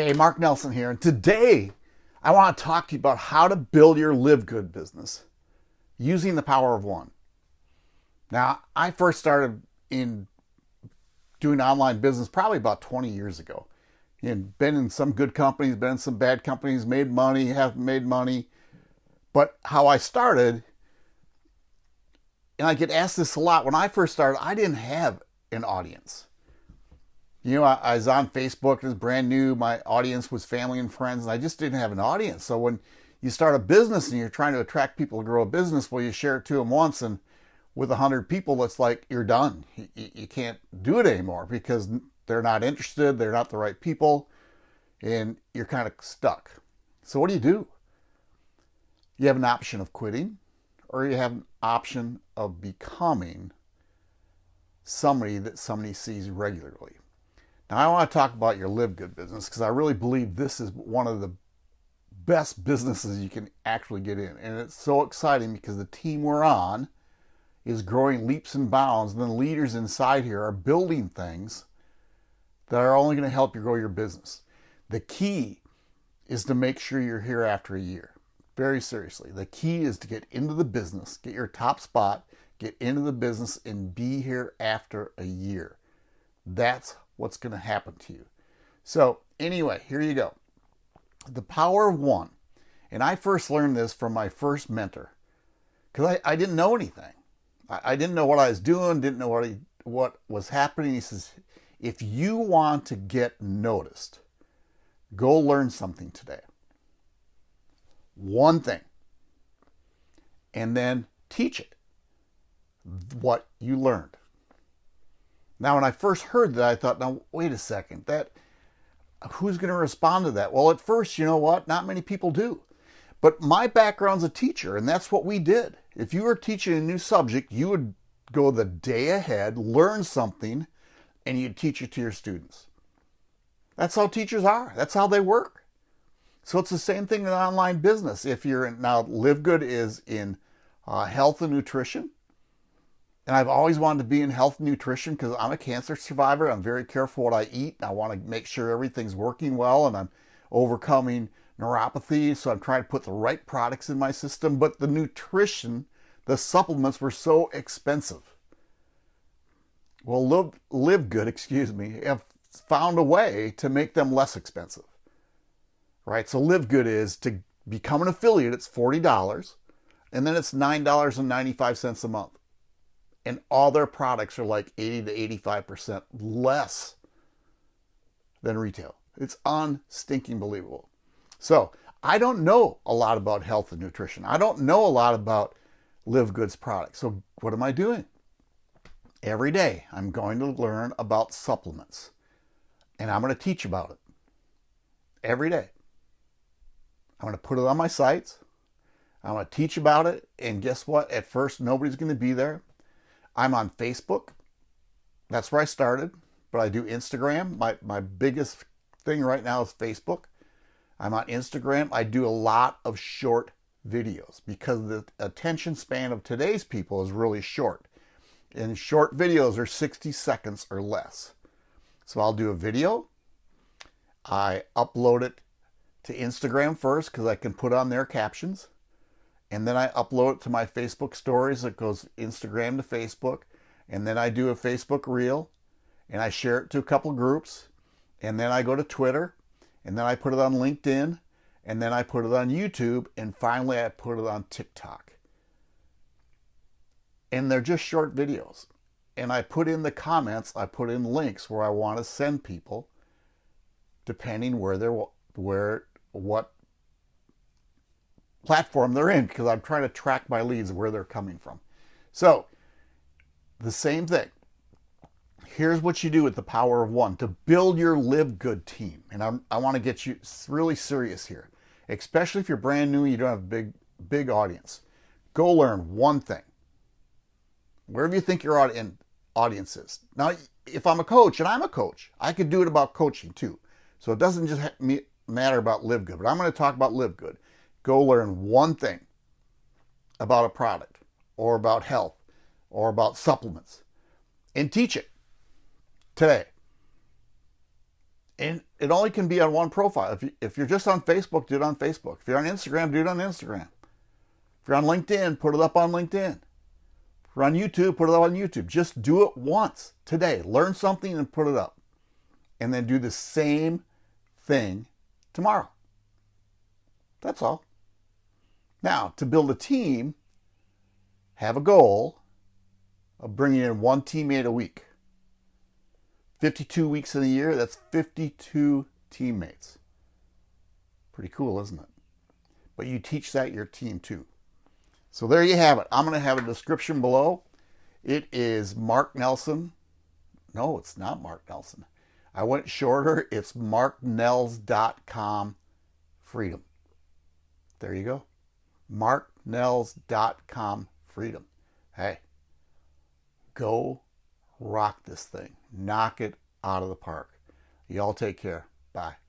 Hey, Mark Nelson here, and today I want to talk to you about how to build your Live Good business using the power of one. Now, I first started in doing online business probably about 20 years ago. And been in some good companies, been in some bad companies, made money, haven't made money. But how I started, and I get asked this a lot, when I first started, I didn't have an audience you know, I, I, was on Facebook, it was brand new. My audience was family and friends, and I just didn't have an audience. So when you start a business and you're trying to attract people to grow a business, well, you share it to them once, and with a hundred people, it's like you're done. You, you can't do it anymore because they're not interested, they're not the right people, and you're kind of stuck. So what do you do? You have an option of quitting, or you have an option of becoming somebody that somebody sees regularly. Now, I want to talk about your Live Good business because I really believe this is one of the best businesses you can actually get in. And it's so exciting because the team we're on is growing leaps and bounds. And the leaders inside here are building things that are only going to help you grow your business. The key is to make sure you're here after a year. Very seriously. The key is to get into the business, get your top spot, get into the business, and be here after a year. That's what's going to happen to you. So, anyway, here you go. The power of one. And I first learned this from my first mentor because I, I didn't know anything. I, I, didn't know what I was doing, didn't know what, what was happening. He says, if you want to get noticed, go learn something today. One thing. And then teach it what you learned. Now, when I first heard that, I thought, now, wait a second, that who's going to respond to that? Well, at first, you know what? Not many people do. But my background's a teacher, and that's what we did. If you were teaching a new subject, you would go the day ahead, learn something, and you'd teach it to your students. That's how teachers are. That's how they work. So it's the same thing in online business. If you're in, now Live Good is in uh, health and nutrition. And I've always wanted to be in health and nutrition because I'm a cancer survivor. I'm very careful what I eat. I want to make sure everything's working well and I'm overcoming neuropathy. So I'm trying to put the right products in my system. But the nutrition, the supplements were so expensive. Well, Live, live Good, excuse me, have found a way to make them less expensive. Right? So Live Good is to become an affiliate, it's $40, and then it's $9.95 a month and all their products are like 80 to 85% less than retail. It's unstinking believable. So I don't know a lot about health and nutrition. I don't know a lot about Live Goods products. So what am I doing? Every day I'm going to learn about supplements and I'm going to teach about it every day. I'm going to put it on my sites. I'm going to teach about it. And guess what? At first, nobody's going to be there. I'm on Facebook. That's where I started, but I do Instagram. My, my biggest thing right now is Facebook. I'm on Instagram. I do a lot of short videos because the attention span of today's people is really short. And short videos are 60 seconds or less. So I'll do a video. I upload it to Instagram first because I can put on their captions and then I upload it to my Facebook stories. It goes Instagram to Facebook, and then I do a Facebook reel, and I share it to a couple groups, and then I go to Twitter, and then I put it on LinkedIn, and then I put it on YouTube, and finally I put it on TikTok. And they're just short videos. And I put in the comments, I put in links where I want to send people, depending where they're where what platform they're in because I'm trying to track my leads where they're coming from. So the same thing. Here's what you do with the power of one to build your live good team. And I'm, i want to get you really serious here, especially if you're brand new and you don't have a big, big audience. Go learn one thing. Wherever you think your audience is. Now, if I'm a coach, and I'm a coach, I could do it about coaching too. So it doesn't just matter about live good, but I'm going to talk about live good go learn one thing about a product or about health or about supplements and teach it today. And it only can be on one profile. If, you, if you're just on Facebook, do it on Facebook. If you're on Instagram, do it on Instagram. If you're on LinkedIn, put it up on LinkedIn. If you're on YouTube, put it up on YouTube. Just do it once today. Learn something and put it up. And then do the same thing tomorrow. That's all. Now, to build a team, have a goal of bringing in one teammate a week. 52 weeks in a year, that's 52 teammates. Pretty cool, isn't it? But you teach that your team too. So there you have it. I'm going to have a description below. It is Mark Nelson. No, it's not Mark Nelson. I went shorter. It's marknells.com freedom. There you go. marknells.com freedom. Hey, go rock this thing. Knock it out of the park. Y'all take care. Bye.